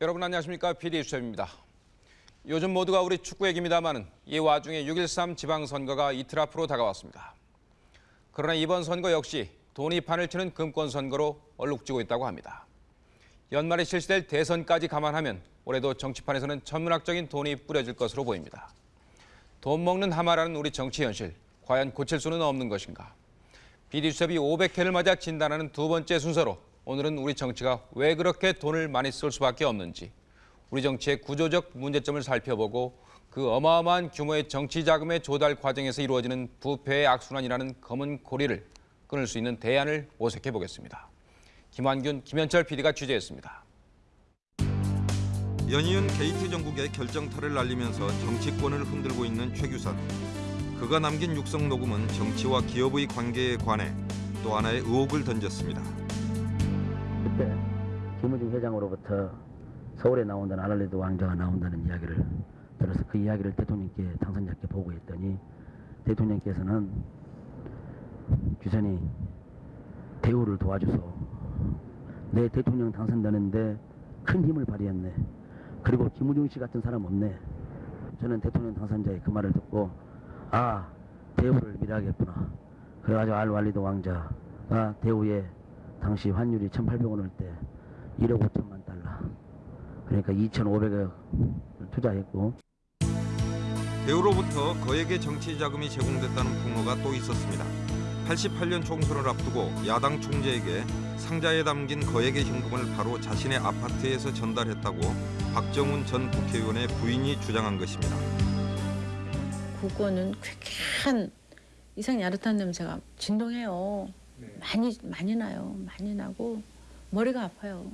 여러분 안녕하십니까 PD 수첩입니다. 요즘 모두가 우리 축구 얘기입니다만은 이 와중에 6.13 지방선거가 이틀 앞으로 다가왔습니다. 그러나 이번 선거 역시 돈이 판을 치는 금권 선거로 얼룩지고 있다고 합니다. 연말에 실시될 대선까지 감안하면 올해도 정치판에서는 천문학적인 돈이 뿌려질 것으로 보입니다. 돈 먹는 하마라는 우리 정치 현실, 과연 고칠 수는 없는 것인가? 비디수첩이 500회를 맞아 진단하는 두 번째 순서로 오늘은 우리 정치가 왜 그렇게 돈을 많이 쓸 수밖에 없는지, 우리 정치의 구조적 문제점을 살펴보고 그 어마어마한 규모의 정치 자금의 조달 과정에서 이루어지는 부패의 악순환이라는 검은 고리를 끊을 수 있는 대안을 모색해 보겠습니다. 김환균, 김현철 PD가 취재했습니다. 연이은 게이트 정국의 결정타를 날리면서 정치권을 흔들고 있는 최규선. 그가 남긴 육성 녹음은 정치와 기업의 관계에 관해 또 하나의 의혹을 던졌습니다. 김우중 회장으로부터 서울에 나온다는 아날레드 왕자가 나온다는 이야기를 들어서 그 이야기를 대통령께 당선자께 보고했더니 대통령께서는 규선이 대우를 도와줘서 내 대통령 당선되는데 큰 힘을 발휘했네. 그리고 김우중 씨 같은 사람 없네. 저는 대통령 당선자의 그 말을 듣고 아 대우를 밀어야겠구나. 그래가지고 알왈리드 왕자가 대우에 당시 환율이 1,800원일 때 1억 5천만 달러. 그러니까 2,500억 투자했고 대우로부터 거액의 정치 자금이 제공됐다는 폭로가 또 있었습니다. 88년 총선을 앞두고 야당 총재에게 상자에 담긴 거액의 현금을 바로 자신의 아파트에서 전달했다고 박정훈 전 국회의원의 부인이 주장한 것입니다. 국어는 쾌쾌한 이상 야릇한 냄새가 진동해요. 많이 많이 나요. 많이 나고 머리가 아파요.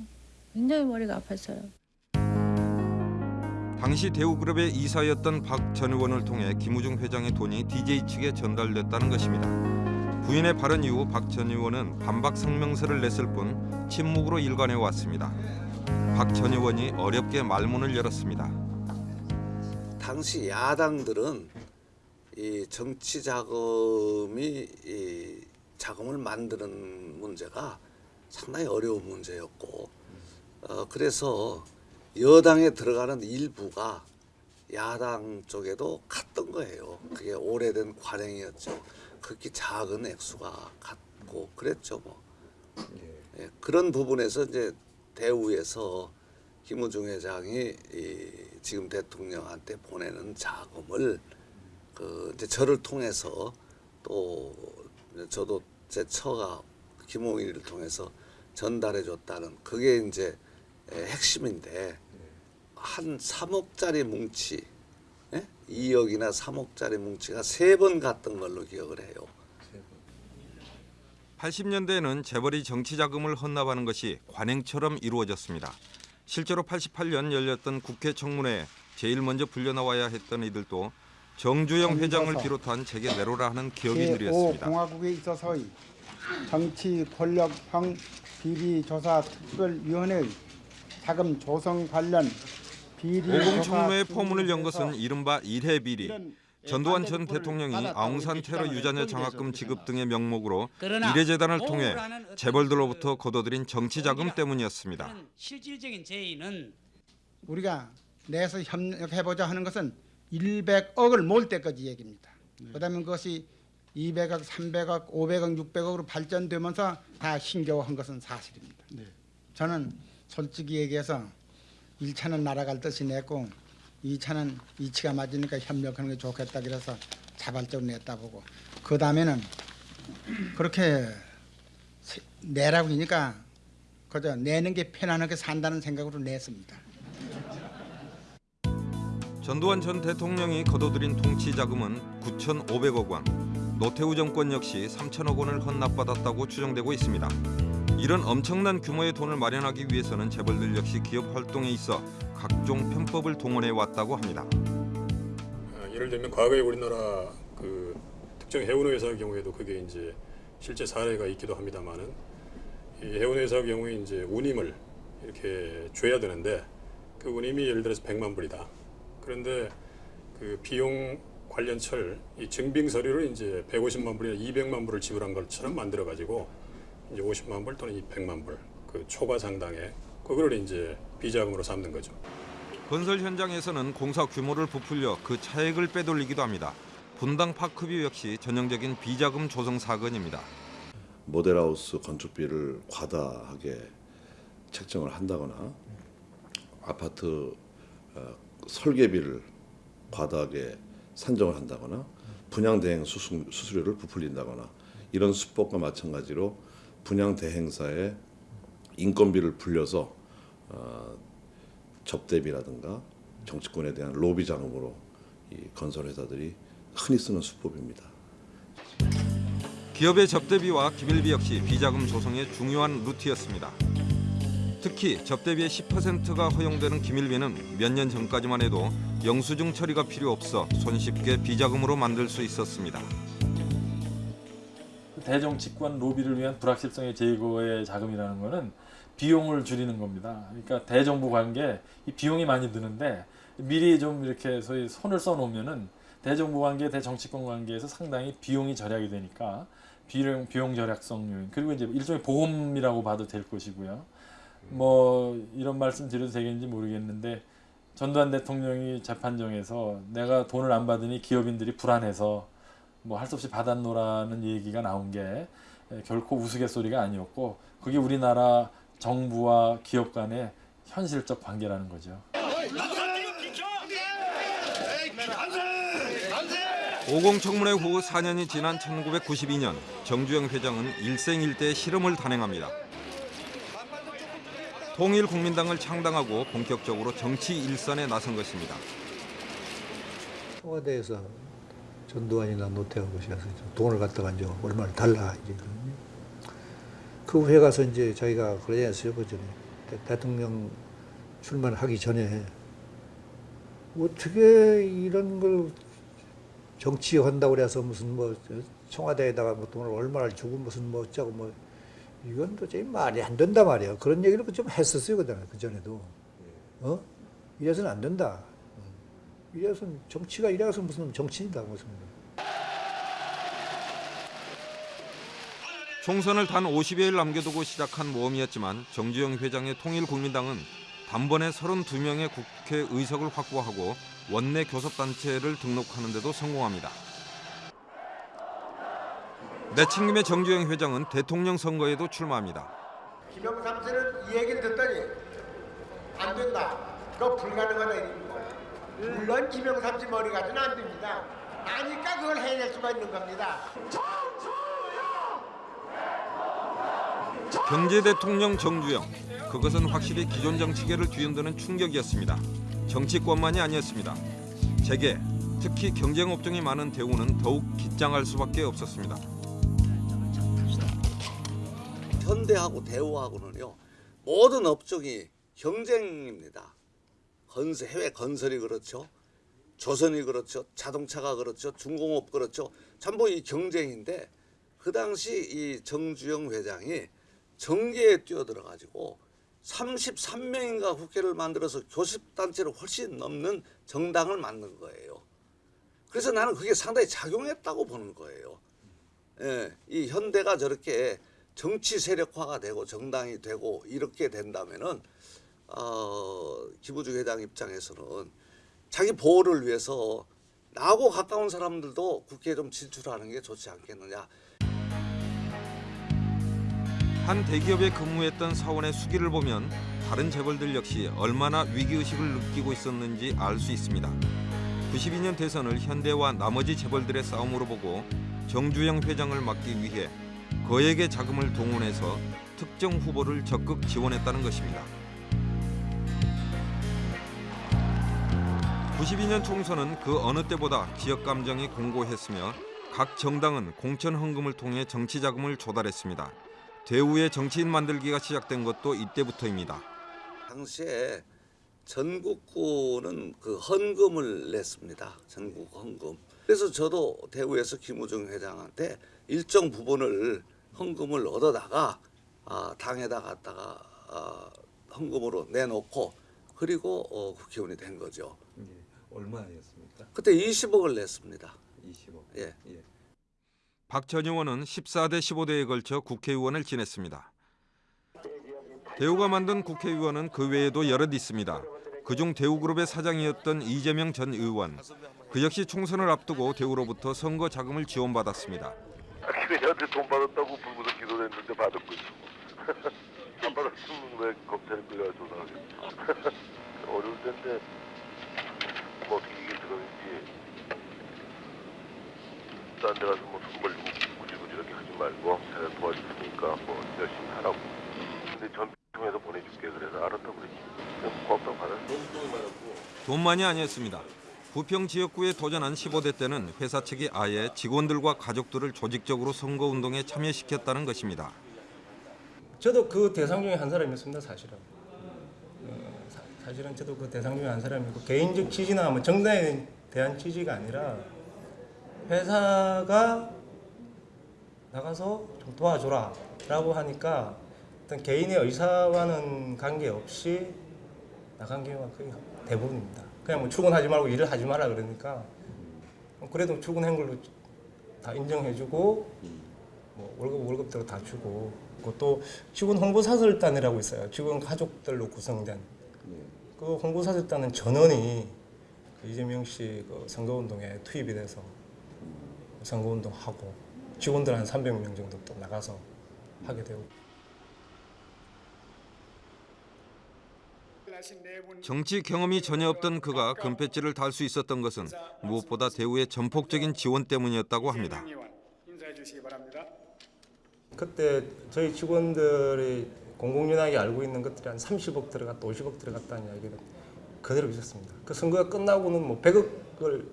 굉장히 머리가 아팠어요. 당시 대우그룹의 이사였던 박 전 의원을 통해 김우중 회장의 돈이 DJ 측에 전달됐다는 것입니다. 부인의 발언 이후 박 전 의원은 반박 성명서를 냈을 뿐 침묵으로 일관해 왔습니다. 박 전 의원이 어렵게 말문을 열었습니다. 당시 야당들은 이 정치 자금이 이 자금을 만드는 문제가 상당히 어려운 문제였고 어, 그래서 여당에 들어가는 일부가 야당 쪽에도 갔던 거예요. 그게 오래된 관행이었죠. 그렇게 작은 액수가 갔고 그랬죠 뭐. 예, 그런 부분에서 이제 대우에서 김우중 회장이 이 지금 대통령한테 보내는 자금을 그 이제 저를 통해서 또 저도 제 처가 김홍일을 통해서 전달해 줬다는 그게 이제 에, 핵심인데 한 3억짜리 뭉치 예? 2억이나 3억짜리 뭉치가 세 번 갔던 걸로 기억을 해요. 80년대에는 재벌이 정치 자금을 헌납하는 것이 관행처럼 이루어졌습니다. 실제로 88년 열렸던 국회 청문회에 제일 먼저 불려 나와야 했던 이들도 정주영 회장을 비롯한 제게 내로라 하는 기억이 느렸습니다. 공화국에 있어서의 정치 권력 형 비리 조사 특별위원회의 자금 조성 관련 비리 오공 조사 청문회의 포문을 연 것은 이른바 일해 비리. 이런 전두환 전 대통령이 아웅산 테러 유자녀 장학금 지급. 등의 명목으로 이례재단을 통해 재벌들로부터 그 거둬들인 정치 자금 때문이었습니다. 실질적인 제의는 우리가 내서 협력해 보자 하는 것은 100억을 모을 때까지 얘기입니다. 그다음에 그것이 200억, 300억, 500억, 600억으로 발전되면서 다 힘겨워한 것은 사실입니다. 저는 솔직히 얘기해서 1차는 날아갈 듯이 냈고 2차는 이치가 맞으니까 협력하는 게 좋겠다 그래서 자발적으로 냈다 보고 그 다음에는 그렇게 세- 내라고 하니까 그저 내는 게 편안하게 산다는 생각으로 냈습니다. 전두환 전 대통령이 거둬들인 통치 자금은 9,500억 원, 노태우 정권 역시 3천억 원을 헌납받았다고 추정되고 있습니다. 이런 엄청난 규모의 돈을 마련하기 위해서는 재벌들 역시 기업 활동에 있어 각종 편법을 동원해 왔다고 합니다. 아, 예를 들면 과거에 우리나라 그 특정 해운 회사의 경우에도 그게 이제 실제 사례가 있기도 합니다만은 이 해운 회사의 경우에 이제 운임을 이렇게 줘야 되는데 그 운임이 예를 들어서 100만 불이다. 그런데 그 비용 관련 철 이 증빙 서류를 이제 150만 불이나 200만 불을 지불한 것처럼 만들어 가지고 이제 50만 불 또는 200만 불 그 초과 상당의 그거를 이제 비자금으로 삼는 거죠. 건설 현장에서는 공사 규모를 부풀려 그 차액을 빼돌리기도 합니다. 분당 파크뷰 역시 전형적인 비자금 조성 사건입니다. 모델하우스 건축비를 과다하게 책정을 한다거나 아파트 어, 설계비를 과다하게 산정을 한다거나 분양 대행 수수, 수수료를 부풀린다거나 이런 수법과 마찬가지로 분양 대행사의 인건비를 불려서 어, 접대비라든가 정치권에 대한 로비 자금으로 이 건설 회사들이 흔히 쓰는 수법입니다. 기업의 접대비와 기밀비 역시 비자금 조성의 중요한 루트였습니다. 특히 접대비의 10%가 허용되는 기밀비는 몇 년 전까지만 해도 영수증 처리가 필요 없어 손쉽게 비자금으로 만들 수 있었습니다. 대정치권 로비를 위한 불확실성의 제거의 자금이라는 것은 비용을 줄이는 겁니다. 그러니까 대정부 관계 이 비용이 많이 드는데 미리 좀 이렇게 소위 손을 써놓으면은 대정부 관계, 대정치권 관계에서 상당히 비용이 절약이 되니까 비용 비용 절약성 요인 그리고 이제 일종의 보험이라고 봐도 될 것이고요. 뭐 이런 말씀 드려도 되겠는지 모르겠는데 전두환 대통령이 재판정에서 내가 돈을 안 받으니 기업인들이 불안해서 뭐 할 수 없이 받았노라는 얘기가 나온 게 결코 우스갯소리가 아니었고 그게 우리나라 정부와 기업 간의 현실적 관계라는 거죠. 오공청문회 후 4년이 지난 1992년 정주영 회장은 일생일대의 실험을 단행합니다. 통일국민당을 창당하고 본격적으로 정치 일선에 나선 것입니다. 청와대에서 전두환이나 노태우 씨가서 돈을 갖다가 이제 얼마를 달라 이제. 그 후에 가서 이제 저희가 그러지 그 전에 대, 대통령 출마하기 전에 어떻게 이런 걸 정치한다고 그래서 무슨 뭐 청와대에다가 뭐 돈을 얼마를 주고 무슨 뭐 어쩌고 뭐 이건 도저히 말이 안 된다 말이야. 그런 얘기를 좀 했었어요 그전에 그 전에도 어 이래서는 안 된다. 이래서는 정치가 이래서 무슨 정치인다 무슨 총선을 단 50여일 남겨두고 시작한 모험이었지만 정주영 회장의 통일국민당은 단번에 32명의 국회의석을 확보하고 원내 교섭단체를 등록하는 데도 성공합니다. 내친김의 정주영 회장은 대통령 선거에도 출마합니다. 김영삼 삼세는 이 얘기를 듣더니 안 된다. 그거 불가능하다 이런 거예요. 물론 김영삼 씨 머리 가지는 안 됩니다. 아니까 그걸 해낼 수가 있는 겁니다. 경제 대통령 정주영 그것은 확실히 기존 정치계를 뒤흔드는 충격이었습니다. 정치권만이 아니었습니다. 재계 특히 경쟁 업종이 많은 대우는 더욱 긴장할 수밖에 없었습니다. 현대하고 대우하고는요 모든 업종이 경쟁입니다. 건설 해외 건설이 그렇죠, 조선이 그렇죠, 자동차가 그렇죠, 중공업 그렇죠. 전부 이 경쟁인데 그 당시 이 정주영 회장이 정계에 뛰어들어 가지고 33명인가 국회를 만들어서 교섭단체를 훨씬 넘는 정당을 만든 거예요. 그래서 나는 그게 상당히 작용했다고 보는 거예요. 예, 이 현대가 저렇게 정치 세력화가 되고 정당이 되고 이렇게 된다면은 어, 김우중 회장 입장에서는 자기 보호를 위해서 나하고 가까운 사람들도 국회에 좀 진출하는 게 좋지 않겠느냐. 한 대기업에 근무했던 사원의 수기를 보면 다른 재벌들 역시 얼마나 위기의식을 느끼고 있었는지 알 수 있습니다. 92년 대선을 현대와 나머지 재벌들의 싸움으로 보고 정주영 회장을 막기 위해 거액의 자금을 동원해서 특정 후보를 적극 지원했다는 것입니다. 92년 총선은 그 어느 때보다 지역 감정이 공고했으며 각 정당은 공천 헌금을 통해 정치 자금을 조달했습니다. 대우의 정치인 만들기가 시작된 것도 이때부터입니다. 당시에 전국구는 그 헌금을 냈습니다. 전국 헌금. 그래서 저도 대구에서 김우중 회장한테 일정 부분을 헌금을 얻어다가 아, 당에다 갖다가 아, 헌금으로 내놓고 그리고 어, 국회의원이 된 거죠. 얼마였습니까? 그때 20억을 냈습니다. 20억. 예. 박전 의원은 14대 15대에 걸쳐 국회의원을 지냈습니다. 대우가 만든 국회의원은 그 외에도 여럿 있습니다. 그중 대우그룹의 사장이었던 이재명 전 의원. 그 역시 총선을 앞두고 대우로부터 선거 자금을 지원받았습니다. 걔네한테 돈 받았다고 불구속 기소됐는데 받은 거지. 안 받았으면 왜 검찰에 끌려가 조사하겠어. 어려울 텐데 뭐 어떻게 이게 들어있지. 딴 데 가서 뭐돈 벌리고 구질구질 이렇게 하지 말고 내가 도와줬으니까 뭐 열심히 하라고. 근데 전 통해서 보내줄게 그래서 알았다고 그랬지. 고맙다고 받았어. 돈만이 아니었습니다. 부평 지역구에 도전한 15대 때는 회사 측이 아예 직원들과 가족들을 조직적으로 선거운동에 참여시켰다는 것입니다. 저도 그 대상 중에 한 사람이었습니다 사실은 어, 사, 사실은 저도 그 대상 중에 한 사람이고 개인적 취지나 뭐 정당에 대한 취지가 아니라 회사가 나가서 좀 도와줘라 라고 하니까 어떤 개인의 의사와는 관계없이 나간 경우가 거의 대부분입니다 그냥 뭐 출근하지 말고 일을 하지 마라 그러니까. 그래도 출근한 걸로 다 인정해주고 뭐 월급 월급대로 다 주고. 그것도 직원 홍보사설단이라고 있어요. 직원 가족들로 구성된. 그 홍보사설단은 전원이 그 이재명 씨 그 선거운동에 투입이 돼서 선거운동하고 직원들 한 300명 정도 또 나가서 하게 되고 정치 경험이 전혀 없던 그가 금패치를 달 수 있었던 것은 무엇보다 대우의 전폭적인 지원 때문이었다고 합니다. 그때 저희 직원들이 공공연하게 알고 있는 것들이 한 30억 들어갔다 50억 들어갔다는 이야기가 그대로 있었습니다. 그 선거가 끝나고는 뭐 100억을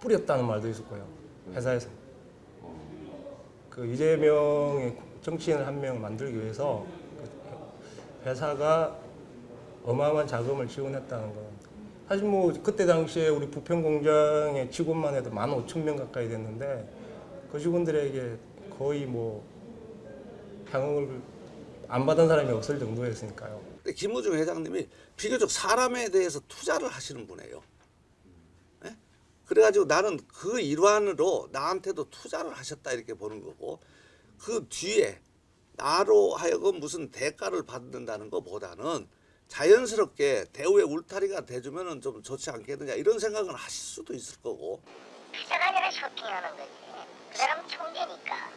뿌렸다는 말도 있었고요. 회사에서. 그 이재명의 정치인 한 명을 만들기 위해서 그 회사가 어마어마한 자금을 지원했다는 건 사실 뭐 그때 당시에 우리 부평 공장의 직원만 해도 15,000명 가까이 됐는데 그 직원들에게 거의 뭐 향응을 안 받은 사람이 없을 정도였으니까요. 근데 김우중 회장님이 비교적 사람에 대해서 투자를 하시는 분이에요. 예? 그래가지고 나는 그 일환으로 나한테도 투자를 하셨다 이렇게 보는 거고 그 뒤에 나로 하여금 무슨 대가를 받는다는 것보다는 자연스럽게 대우의 울타리가 돼주면은 좀 좋지 않겠느냐 이런 생각은 하실 수도 있을 거고 투자가 아니라 쇼핑하는 거지. 그 사람 총재니까.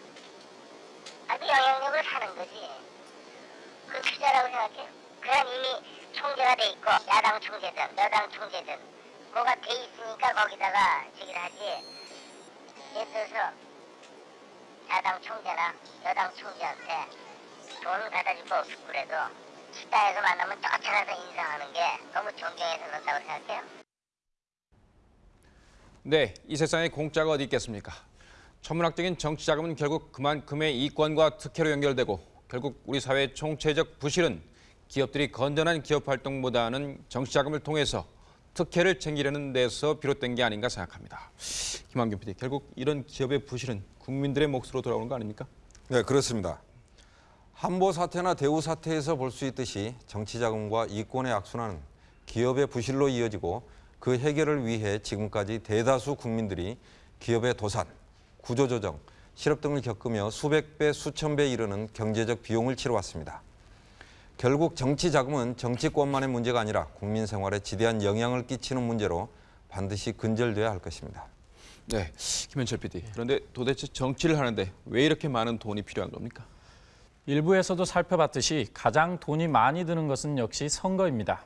아주 영향력을 사는 거지. 그 투자라고 생각해. 그냥 이미 총재가 돼 있고 야당 총재든 여당 총재든 뭐가 돼 있으니까 거기다가 저기를 하지. 예를 들어서 야당 총재나 여당 총재한테 돈 갖다 없고 그래도 식당에서 만나면 쫓아가서 인사하는 게 너무 존경해서 그런다고 생각해요. 네, 이 세상에 공짜가 어디 있겠습니까? 천문학적인 정치 자금은 결국 그만큼의 이권과 특혜로 연결되고 결국 우리 사회의 총체적 부실은 기업들이 건전한 기업 활동보다는 정치 자금을 통해서 특혜를 챙기려는 데서 비롯된 게 아닌가 생각합니다. 김한균 PD, 결국 이런 기업의 부실은 국민들의 몫으로 돌아오는 거 아닙니까? 네, 그렇습니다. 한보 사태나 대우 사태에서 볼 수 있듯이 정치 자금과 이권의 악순환은 기업의 부실로 이어지고 그 해결을 위해 지금까지 대다수 국민들이 기업의 도산, 구조조정, 실업 등을 겪으며 수백 배, 수천 배 이르는 경제적 비용을 치러왔습니다. 결국 정치 자금은 정치권만의 문제가 아니라 국민 생활에 지대한 영향을 끼치는 문제로 반드시 근절돼야 할 것입니다. 네, 김현철 PD. 그런데 도대체 정치를 하는데 왜 이렇게 많은 돈이 필요한 겁니까? 일부에서도 살펴봤듯이 가장 돈이 많이 드는 것은 역시 선거입니다.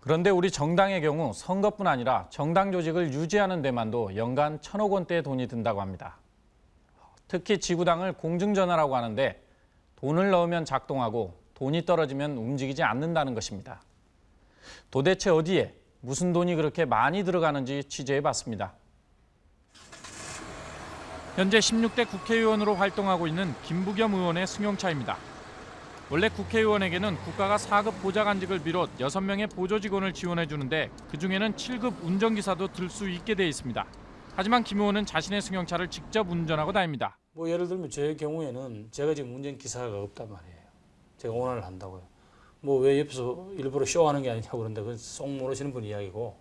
그런데 우리 정당의 경우 선거뿐 아니라 정당 조직을 유지하는 데만도 연간 천억 원대의 돈이 든다고 합니다. 특히 지구당을 공중전화라고 하는데 돈을 넣으면 작동하고 돈이 떨어지면 움직이지 않는다는 것입니다. 도대체 어디에 무슨 돈이 그렇게 많이 들어가는지 취재해 봤습니다. 현재 16대 국회의원으로 활동하고 있는 김부겸 의원의 승용차입니다. 원래 국회의원에게는 국가가 4급 보좌관직을 비롯 6명의 보조직원을 지원해 주는데 그중에는 7급 운전기사도 들 수 있게 돼 있습니다. 하지만 김 의원은 자신의 승용차를 직접 운전하고 다닙니다. 뭐 예를 들면 제 경우에는 제가 지금 운전기사가 없단 말이에요. 제가 운전을 한다고요. 뭐 왜 옆에서 일부러 쇼하는 게 아니냐고 그러는데 그건 쏙 모르시는 분 이야기고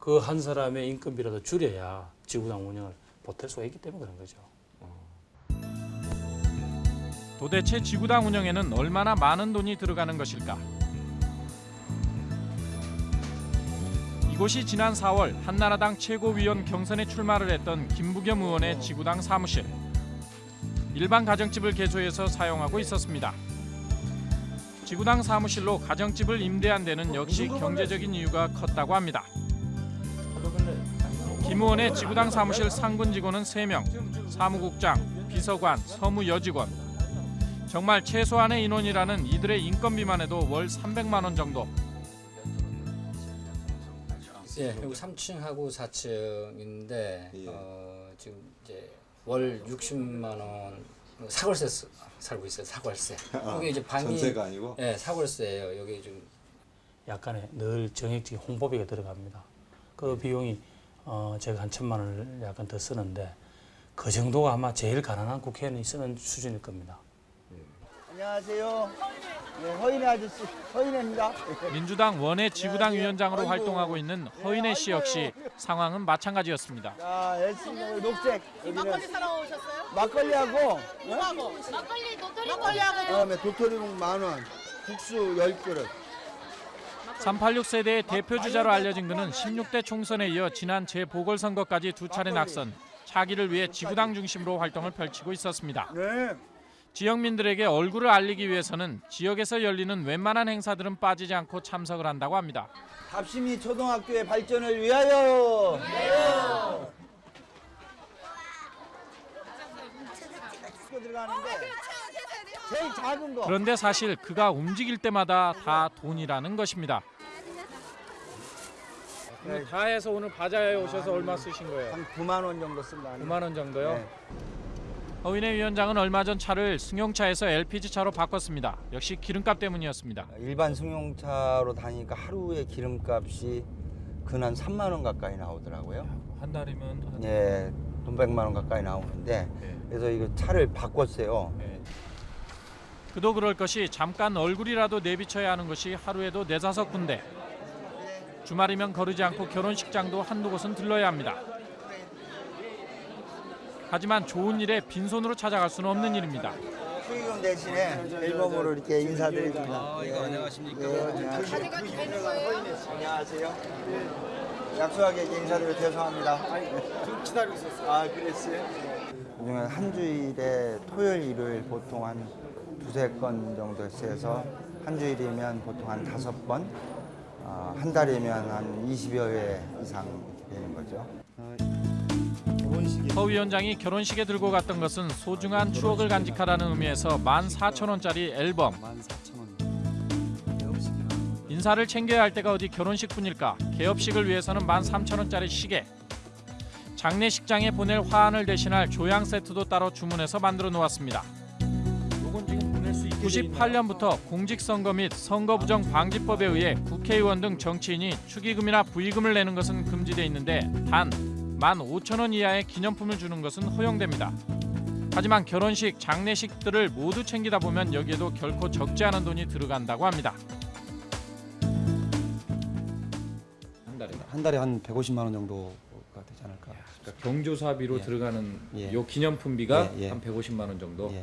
그 한 사람의 인건비라도 줄여야 지구당 운영을 보탤 수가 있기 때문에 그런 거죠. 도대체 지구당 운영에는 얼마나 많은 돈이 들어가는 것일까? 이곳이 지난 4월 한나라당 최고위원 경선에 출마를 했던 김부겸 의원의 지구당 사무실. 일반 가정집을 개조해서 사용하고 있었습니다. 지구당 사무실로 가정집을 임대한 데는 역시 경제적인 이유가 컸다고 합니다. 김 의원의 지구당 사무실 상근 직원은 3명, 사무국장, 비서관, 서무 여직원. 정말 최소한의 인원이라는 이들의 인건비만 해도 월 300만 원 정도. 예, 여기 3층하고 4층인데 어, 지금 이제 월 60만 원 사골세 쓰- 살고 있어요. 사골세. 아, 여기 이제 방이 전세가 아니고? 예, 사골세예요. 여기 좀 약간의 늘 정액적인 홍보비가 들어갑니다. 그 비용이 어, 제가 한 천만 원을 약간 더 쓰는데 그 정도가 아마 제일 가난한 국회의원이 쓰는 수준일 겁니다. 안녕하세요. 네, 허인의 아저씨, 허인혜입니다. 민주당 원외 지구당 위원장으로 활동하고 있는 허인혜 씨 역시 상황은 마찬가지였습니다. 자, 열심히 녹색. 막걸리 사러 오셨어요? 막걸리하고, 어? 뭐하고? 막걸리 도토리 막걸리하고 그다음에 도토리묵 만 원, 국수 열 그릇. 386 세대의 대표 주자로 알려진 그는 16대 총선에 이어 지난 재보궐선거까지 두 차례 낙선, 차기를 위해 지구당 중심으로 활동을 펼치고 있었습니다. 지역민들에게 얼굴을 알리기 위해서는 지역에서 열리는 웬만한 행사들은 빠지지 않고 참석을 한다고 합니다. 답심이 초등학교의 발전을 위하여. 들어가는데 제일 작은 거. 그런데 사실 그가 움직일 때마다 다 돈이라는 것입니다. 다 해서 오늘 바자회에 오셔서 얼마 쓰신 거예요? 한 9만 원 정도 쓴다. 9만 원 정도요? 네. 허인혜 위원장은 얼마 전 차를 승용차에서 LPG 차로 바꿨습니다. 역시 기름값 때문이었습니다. 일반 승용차로 다니니까 하루에 기름값이 근한 3만 원 가까이 나오더라고요. 한 달이면 예, 돈 100만 원 가까이 나오는데 그래서 이거 차를 바꿨어요. 그도 그럴 것이 잠깐 얼굴이라도 내비쳐야 하는 것이 하루에도 네다섯 군데. 주말이면 거르지 않고 결혼식장도 한두 곳은 들러야 합니다. 하지만 좋은 일에 빈손으로 찾아갈 수는 없는 일입니다. 축의금 대신에 앨범으로 이렇게 인사드립니다. 아, 이거 안녕하십니까? 네, 안녕하세요. 안녕하세요. 네, 약속하게 인사드려 죄송합니다. 좀 기다리고 있었어요. 아, 그랬어요? 한 주일에 토요일, 일요일 보통 한 두세 건 정도 해서 한 주일이면 보통 한 다섯 번, 어, 한 달이면 한 20여 회 이상 되는 거죠. 허 위원장이 결혼식에 들고 갔던 것은 소중한 추억을 간직하라는 의미에서 14,000원짜리 앨범. 인사를 챙겨야 할 때가 어디 결혼식뿐일까? 개업식을 위해서는 13,000원짜리 시계. 장례식장에 보낼 화환을 대신할 조향 세트도 따로 주문해서 만들어 놓았습니다. 98년부터 공직선거 및 선거부정 방지법에 의해 국회의원 등 정치인이 축의금이나 부의금을 내는 것은 금지돼 있는데 단 15,000원 이하의 기념품을 주는 것은 허용됩니다. 하지만 결혼식, 장례식들을 모두 챙기다 보면 여기에도 결코 적지 않은 돈이 들어간다고 합니다. 한 달에 한 달에 한 150만 원 정도가 되지 않을까. 그러니까 경조사비로 예. 들어가는 예. 요 기념품비가 예, 예. 한 150만 원 정도.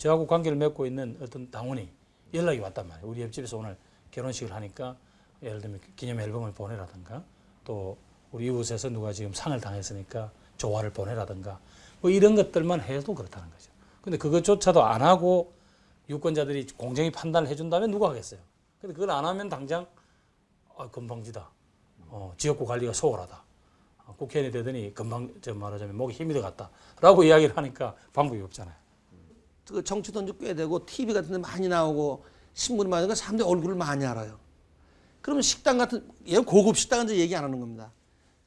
저하고 관계를 맺고 있는 어떤 당원이 연락이 왔단 말이에요. 우리 옆집에서 오늘 결혼식을 하니까 예를 들면 기념 앨범을 보내라든가 또 우리 이웃에서 누가 지금 상을 당했으니까 조화를 보내라든가 뭐 이런 것들만 해도 그렇다는 거죠. 근데 그것조차도 안 하고 유권자들이 공정히 판단을 해준다면 누가 하겠어요. 근데 그걸 안 하면 당장 아, 건방지다. 어, 지역구 관리가 소홀하다. 어, 국회의원이 되더니 금방 저 말하자면 목이 힘이 들어갔다 라고 이야기를 하니까 방법이 없잖아요. 그 정치 돈도 꽤 되고 TV 같은 데 많이 나오고 신문이 많이 나오고 사람들이 얼굴을 많이 알아요. 그러면 식당 같은 얘 고급 식당은 이제 얘기 안 하는 겁니다.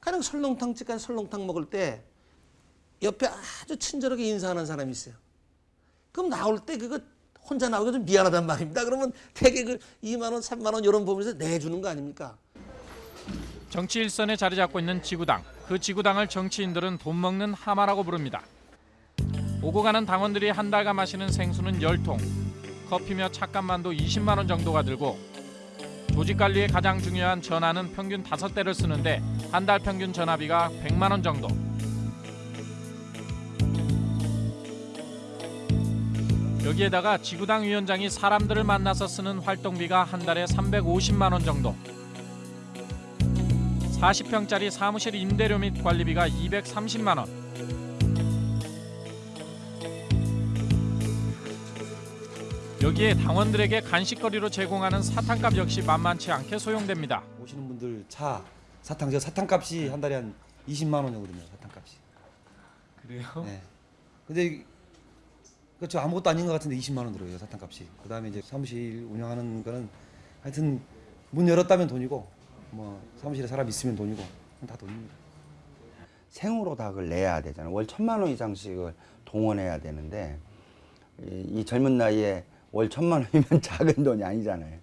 가령 설렁탕집 가서 설렁탕 먹을 때 옆에 아주 친절하게 인사하는 사람이 있어요. 그럼 나올 때 그거 혼자 나오기 좀 미안하단 말입니다. 그러면 되게 그 2만 원, 3만 원 이런 부분에서 내주는 거 아닙니까? 정치 일선에 자리 잡고 있는 지구당. 그 지구당을 정치인들은 돈 먹는 하마라고 부릅니다. 오고 가는 당원들이 한 달간 마시는 생수는 10통, 커피며 착감만도 20만 원 정도가 들고 조직 관리에 가장 중요한 전화는 평균 5대를 쓰는데 한 달 평균 전화비가 100만 원 정도. 여기에다가 지구당 위원장이 사람들을 만나서 쓰는 활동비가 한 달에 350만 원 정도. 40평짜리 사무실 임대료 및 관리비가 230만 원. 여기에 당원들에게 간식거리로 제공하는 사탕값 역시 만만치 않게 소용됩니다. 오시는 분들 차 사탕 저 사탕값이 한 달에 한 20만 원 정도 됩니다. 사탕값이. 그래요? 네. 근데 그렇죠 아무것도 아닌 것 같은데 20만 원 들어요 사탕값이. 그다음에 이제 사무실 운영하는 거는 하여튼 문 열었다면 돈이고 뭐 사무실에 사람 있으면 돈이고 다 돈입니다. 생으로 다 그걸 내야 되잖아요. 월 천만 원 이상씩을 동원해야 되는데 이, 이 젊은 나이에 월 천만 원이면 작은 돈이 아니잖아요.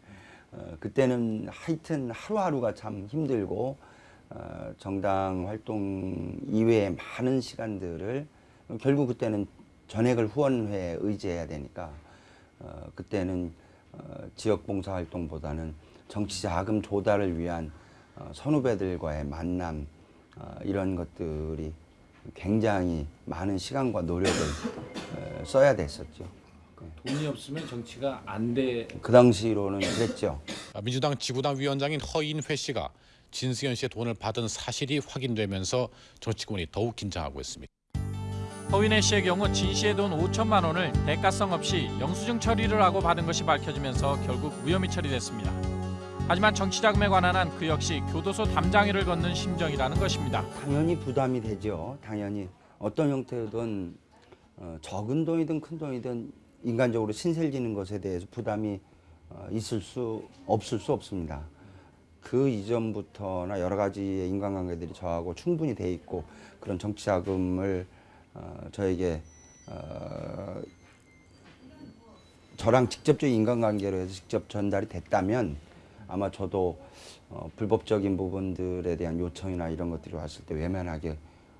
어, 그때는 하여튼 하루하루가 참 힘들고 어, 정당 활동 이외에 많은 시간들을 결국 그때는 전액을 후원회에 의지해야 되니까 어, 그때는 어, 지역 봉사 활동보다는 정치 자금 조달을 위한 어, 선후배들과의 만남 어, 이런 것들이 굉장히 많은 시간과 노력을 어, 써야 됐었죠. 돈이 없으면 정치가 안 돼. 그 당시로는 그랬죠. 아, 민주당 지구당 위원장인 허인회 씨가 진수현 씨의 돈을 받은 사실이 확인되면서 정치권이 더욱 긴장하고 있습니다. 허인혜 씨의 경우 진 씨의 돈 5천만 원을 대가성 없이 영수증 처리를 하고 받은 것이 밝혀지면서 결국 무혐의 처리됐습니다. 하지만 정치자금에 관한 한 그 역시 교도소 담장이를 걷는 심정이라는 것입니다. 당연히 부담이 되죠. 당연히 어떤 형태든 어, 적은 돈이든 큰 돈이든 인간적으로 신셀지는 것에 대해서 부담이 어, 있을 수 없을 수 없습니다. 그 이전부터나 여러 가지의 인간관계들이 저하고 충분히 돼 있고 그런 정치 자금을 어, 저에게 어, 저랑 직접적인 인간관계로 해서 직접 전달이 됐다면 아마 저도 어, 불법적인 부분들에 대한 요청이나 이런 것들이 왔을 때 외면하기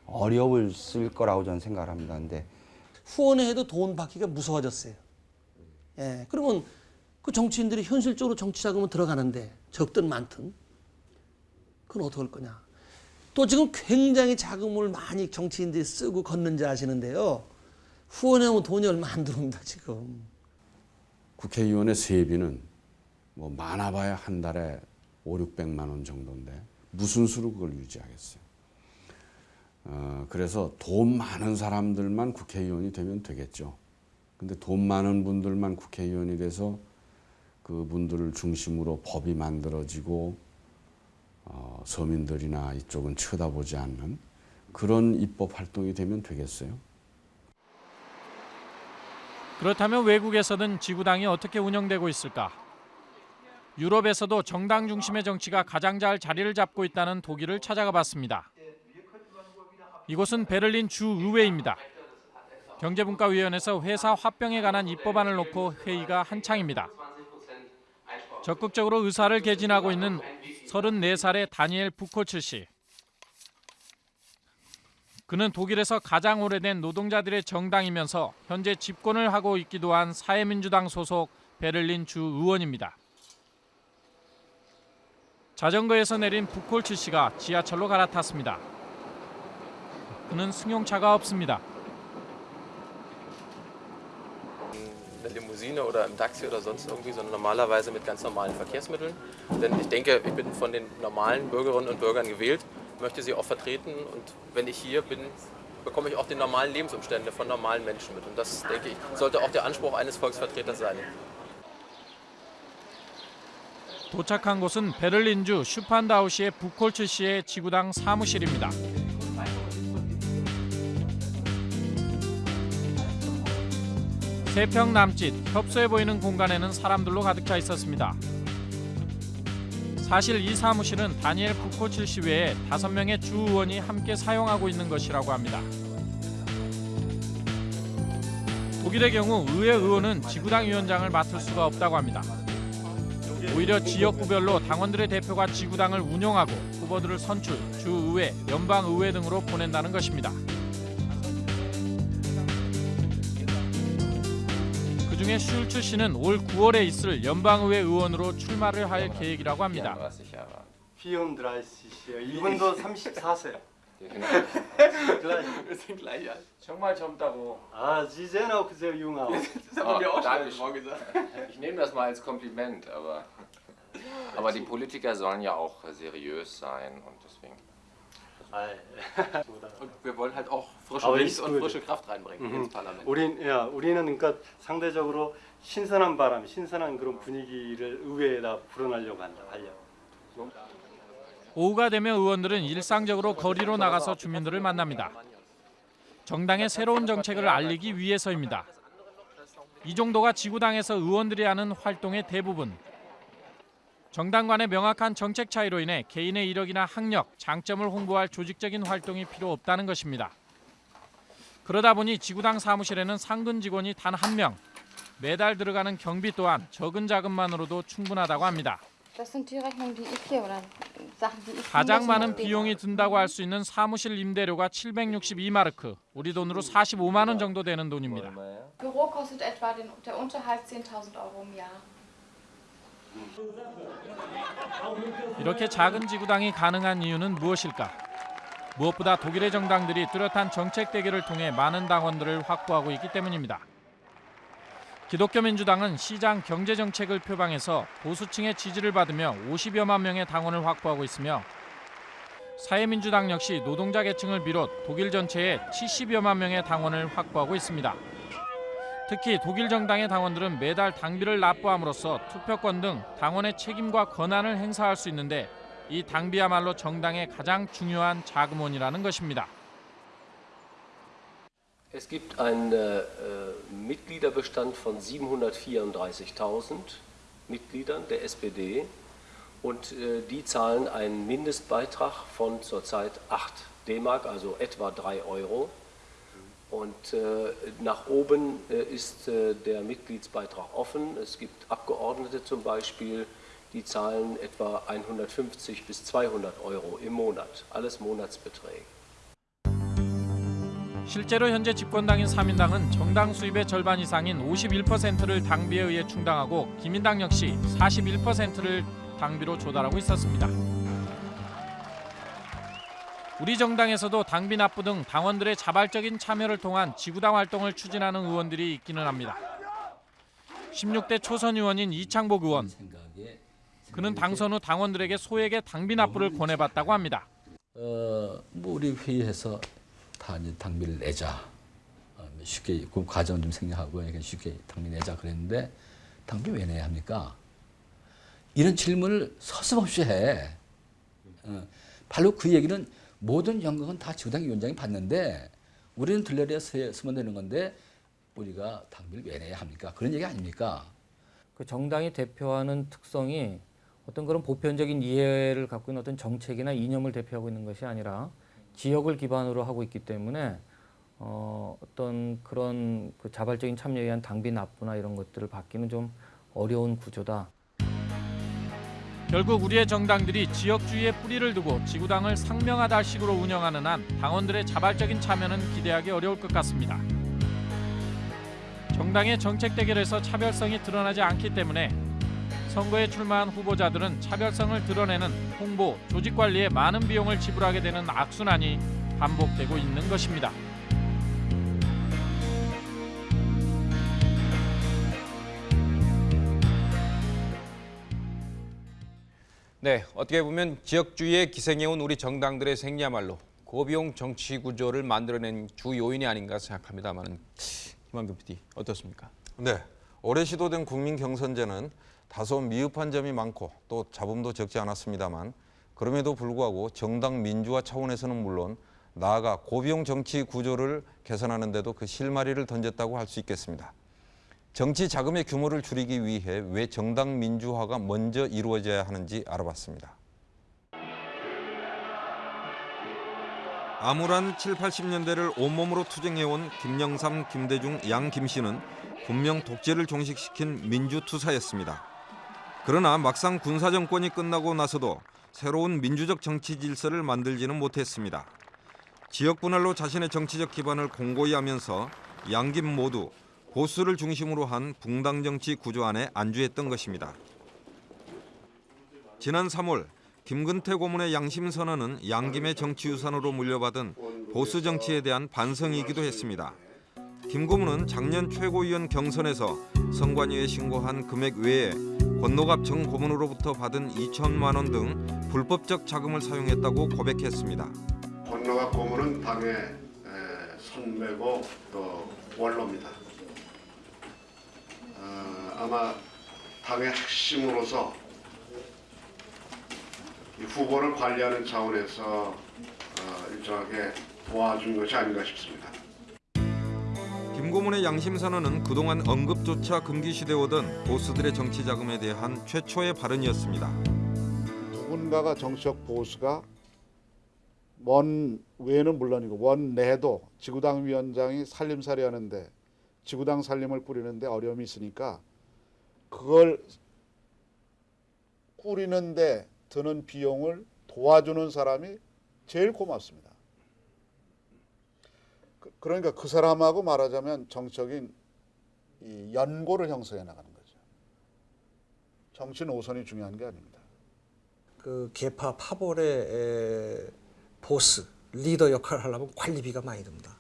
어려웠을 거라고 저는 생각을 합니다. 근데 후원회에도 돈 받기가 무서워졌어요. 예, 그러면 그 정치인들이 현실적으로 정치 자금은 들어가는데 적든 많든 그건 어떻게 할 거냐. 또 지금 굉장히 자금을 많이 정치인들이 쓰고 걷는지 아시는데요. 후원회 오면 돈이 얼마 안 들어옵니다 지금. 국회의원의 세비는 뭐 많아봐야 한 달에 5, 600만 원 정도인데 무슨 수로 그걸 유지하겠어요. 어, 그래서 돈 많은 사람들만 국회의원이 되면 되겠죠. 근데 돈 많은 분들만 국회의원이 돼서 그분들을 중심으로 법이 만들어지고 어, 서민들이나 이쪽은 쳐다보지 않는 그런 입법 활동이 되면 되겠어요. 그렇다면 외국에서는 지구당이 어떻게 운영되고 있을까? 유럽에서도 정당 중심의 정치가 가장 잘 자리를 잡고 있다는 독일을 찾아가 봤습니다. 이곳은 베를린 주의회입니다. 경제분과위원회에서 회사 화병에 관한 입법안을 놓고 회의가 한창입니다. 적극적으로 의사를 개진하고 있는 34살의 다니엘 부코츠 씨. 그는 독일에서 가장 오래된 노동자들의 정당이면서 현재 집권을 하고 있기도 한 사회민주당 소속 베를린 주 의원입니다. 자전거에서 내린 부콜츠 씨가 지하철로 갈아탔습니다. 그는 승용차가 없습니다. eine Limousine oder im Taxi oder sonst irgendwie, sondern normalerweise mit ganz normalen Verkehrsmitteln. Denn ich denke, ich bin von den normalen Bürgerinnen und Bürgern gewählt, möchte sie auch vertreten und wenn ich hier bin, bekomme ich auch die normalen Lebensumstände von normalen Menschen mit. Und das, denke ich, sollte auch der Anspruch eines Volksvertreters sein. 도착한 곳은 베를린주 슈판다우시의 부콜츠 씨의 지구당 사무실입니다. 세 평 남짓 협소해 보이는 공간에는 사람들로 가득 차 있었습니다. 사실 이 사무실은 다니엘 부코칠 씨 외에 다섯 명의 주 의원이 함께 사용하고 있는 것이라고 합니다. 독일의 경우 의회 의원은 지구당 위원장을 맡을 수가 없다고 합니다. 오히려 지역구별로 당원들의 대표가 지구당을 운영하고 후보들을 선출, 주의회, 연방의회 등으로 보낸다는 것입니다. 중에 슐츠 씨는 올 9월에 있을 연방의회 의원으로 출마를 할 계획이라고 합니다. 34이요. 이분도 34세. Wir sind gleich alt. 정말 젊다고. Ah, Sie sehen auch sehr jung aus. Ich nehme das mal als Kompliment, aber, aber die Politiker sollen ja auch seriös sein. Und wir wollen halt auch frische 아, Wind und frische Kraft reinbringen Mhm. ins Parlament. 우린, 야, 우리는 그러니까 상대적으로 신선한 바람, 신선한 그런 분위기를 의회에다 불어넣으려고 한다. 하려고. 오후가 되면 의원들은 일상적으로 거리로 나가서 주민들을 만납니다. 정당의 새로운 정책을 알리기 위해서입니다. 이 정도가 지구당에서 의원들이 하는 활동의 대부분. 정당 간의 명확한 정책 차이로 인해 개인의 이력이나 학력, 장점을 홍보할 조직적인 활동이 필요 없다는 것입니다. 그러다 보니 지구당 사무실에는 상근 직원이 단 한 명, 매달 들어가는 경비 또한 적은 자금만으로도 충분하다고 합니다. 가장 많은 비용이 든다고 할 수 있는 사무실 임대료가 762마르크, 우리 돈으로 45만 원 정도 되는 돈입니다. 이렇게 작은 지구당이 가능한 이유는 무엇일까? 무엇보다 독일의 정당들이 뚜렷한 정책 대결을 통해 많은 당원들을 확보하고 있기 때문입니다. 기독교 민주당은 시장 경제 정책을 표방해서 보수층의 지지를 받으며 50여만 명의 당원을 확보하고 있으며 사회민주당 역시 노동자 계층을 비롯 독일 전체에 70여만 명의 당원을 확보하고 있습니다. 특히 독일 정당의 당원들은 매달 당비를 납부함으로써 투표권 등 당원의 책임과 권한을 행사할 수 있는데 이 당비야말로 정당의 가장 중요한 자금원이라는 것입니다. Es gibt einen äh, Mitgliederbestand von 734.000 Mitgliedern der SPD und äh, die zahlen einen Mindestbeitrag von zurzeit 8 D-Mark, also etwa 3 Euro. Und äh, nach oben äh, ist äh, der Mitgliedsbeitrag offen. Es gibt Abgeordnete zum Beispiel, die zahlen etwa 150 bis 200 Euro im Monat, alles Monatsbeträge. 실제로 현재 집권당인 사민당은 정당 수입의 절반 이상인 51%를 당비에 의해 충당하고 기민당 역시 41%를 당비로 조달하고 있었습니다. 우리 정당에서도 당비 납부 등 당원들의 자발적인 참여를 통한 지구당 활동을 추진하는 의원들이 있기는 합니다. 16대 초선 의원인 이창복 의원. 그는 당선 후 당원들에게 소액의 당비 납부를 권해봤다고 합니다. 어, 뭐 우리 회의에서 다 이제 당비를 내자. 어, 쉽게 그 과정 좀 생략하고 이렇게 쉽게 당비 내자 그랬는데 당비 왜 내야 합니까? 이런 질문을 서슴없이 해. 어, 바로 그 얘기는 모든 영광은 다 지구당 위원장이 받는데 우리는 들러리에 쓰면 되는 건데 우리가 당비를 왜 내야 합니까? 그런 얘기 아닙니까? 그 정당이 대표하는 특성이 어떤 그런 보편적인 이해를 갖고 있는 어떤 정책이나 이념을 대표하고 있는 것이 아니라 지역을 기반으로 하고 있기 때문에 어, 어떤 그런 그 자발적인 참여에 의한 당비 납부나 이런 것들을 받기는 좀 어려운 구조다. 결국 우리의 정당들이 지역주의에 뿌리를 두고 지구당을 상명하다 식으로 운영하는 한 당원들의 자발적인 참여는 기대하기 어려울 것 같습니다. 정당의 정책 대결에서 차별성이 드러나지 않기 때문에 선거에 출마한 후보자들은 차별성을 드러내는 홍보, 조직 관리에 많은 비용을 지불하게 되는 악순환이 반복되고 있는 것입니다. 네, 어떻게 보면 지역주의에 기생해온 우리 정당들의 생리야말로 고비용 정치 구조를 만들어낸 주 요인이 아닌가 생각합니다만 김한규 PD 어떻습니까? 네, 올해 시도된 국민 경선제는 다소 미흡한 점이 많고 또 잡음도 적지 않았습니다만 그럼에도 불구하고 정당 민주화 차원에서는 물론 나아가 고비용 정치 구조를 개선하는 데도 그 실마리를 던졌다고 할 수 있겠습니다. 정치 자금의 규모를 줄이기 위해 왜 정당 민주화가 먼저 이루어져야 하는지 알아봤습니다. 암울한 7, 80년대를 온몸으로 투쟁해온 김영삼, 김대중, 양 김씨는 분명 독재를 종식시킨 민주투사였습니다. 그러나 막상 군사정권이 끝나고 나서도 새로운 민주적 정치 질서를 만들지는 못했습니다. 지역 분할로 자신의 정치적 기반을 공고히 하면서 양김 모두 보수를 중심으로 한 붕당 정치 구조 안에 안주했던 것입니다. 지난 3월 김근태 고문의 양심 선언은 양김의 정치 유산으로 물려받은 보수 정치에 대한 반성이기도 했습니다. 김 고문은 작년 최고위원 경선에서 선관위에 신고한 금액 외에 권노갑 정 고문으로부터 받은 2천만 원 등 불법적 자금을 사용했다고 고백했습니다. 권노갑 고문은 당의 에, 선배고 또 원로입니다. 어, 아마 당의 핵심으로서 이 후보를 관리하는 차원에서 어, 일정하게 도와준 것이 아닌가 싶습니다. 김 고문의 양심 선언은 그동안 언급조차 금기시돼 오던 보수들의 정치 자금에 대한 최초의 발언이었습니다. 누군가가 정치적 보수가 원 외는 물론이고 원 내도 지구당 위원장이 살림살이 하는데 지구당 살림을 꾸리는데 어려움이 있으니까 그걸 꾸리는데 드는 비용을 도와주는 사람이 제일 고맙습니다. 그- 그러니까 그 사람하고 말하자면 정적인 이 연고를 형성해 나가는 거죠. 정치 노선이 중요한 게 아닙니다. 그 개파 파벌의 에, 보스 리더 역할을 하려면 관리비가 많이 듭니다.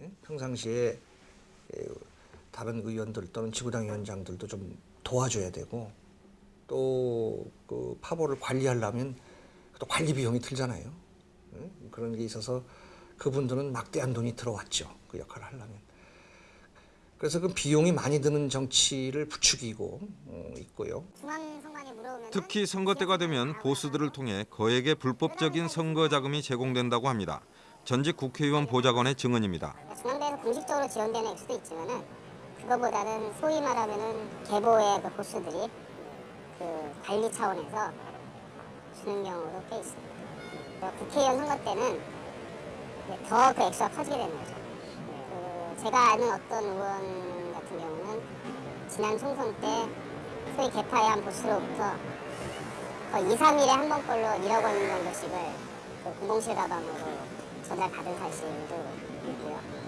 예? 평상시에 에, 다른 의원들 또는 지구당 위원장들도 좀 도와줘야 되고 또 그 파벌을 관리하려면 또 관리 비용이 들잖아요. 예? 그런 게 있어서 그분들은 막대한 돈이 들어왔죠. 그 역할을 하려면. 그래서 그 비용이 많이 드는 정치를 부추기고 어, 있고요. 특히 선거 때가 되면 보수들을 통해 거액의 불법적인 선거 자금이 제공된다고 합니다. 전직 국회의원 보좌관의 증언입니다. 공식적으로 지원되는 액수도 있지만은 그거보다는 소위 말하면은 계보의 그 보수들이 그 관리 차원에서 주는 경우도 꽤 있습니다. 국회의원 선거 때는 더 그 액수가 커지게 되는 거죠. 그 제가 아는 어떤 의원 같은 경우는 지난 총선 때 소위 개파의 한 보수로부터 거의 2, 3일에 한번 걸로 1억 원 정도씩을 그 공공실 가방으로 전달받은 사실도 있고요.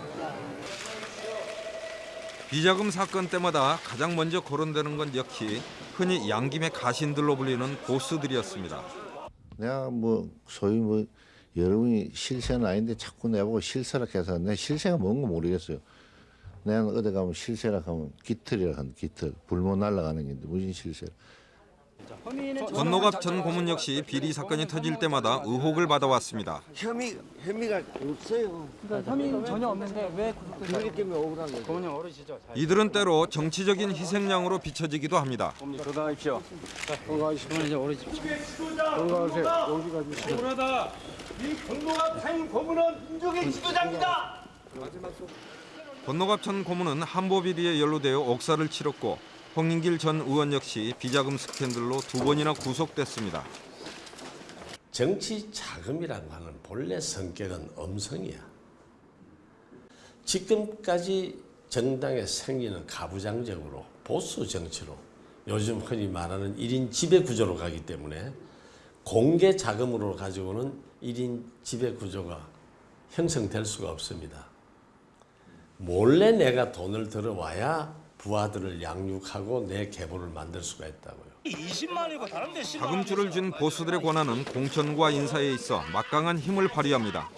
네. 비자금 사건 때마다 가장 먼저 거론되는 건 역시 흔히 양김의 가신들로 불리는 보수들이었습니다. 내가 뭐 소위 뭐 여러분이 실세는 아닌데 자꾸 내보고 실세라 해서 내 실세가 뭔가 모르겠어요. 내가 어디 가면 실세라 하면 깃털이라 하는 깃털 불못 날아가는 게 무슨 실세? 권노갑 전 고문 역시 비리 사건이 터질 때마다 의혹을 받아왔습니다. 혐의 혐의가 없어요. 그러니까 혐의 전혀 없는데 왜 그렇기 때문에 억울한 거죠. 고문이 어르시죠? 이들은 때로 정치적인 희생양으로 비춰지기도 합니다. 건강하십시오. 건강하십시오. 이제 어르십시오. 건강하세요. 여기 가주시죠. 억울하다. 이 권노갑 생 고문은 민족의 지도자입니다. 권노갑 전 고문은 한보 비리에 연루되어 옥사를 치렀고 홍인길 전 의원 역시 비자금 스캔들로 두 번이나 구속됐습니다. 정치 자금이라고 하는 본래 성격은 엄성이야. 지금까지 정당의 생리는 가부장적으로 보수 정치로 요즘 흔히 말하는 1인 지배 구조로 가기 때문에 공개 자금으로 가지고는 1인 지배 구조가 형성될 수가 없습니다. 몰래 내가 돈을 들어와야 부하들을 양육하고 내 계보를 만들 수가 있다고요. 20만이고 다른 데 10만. 자금줄을 쥔 보수들의 권한은 공천과 인사에 있어 막강한 힘을 발휘합니다.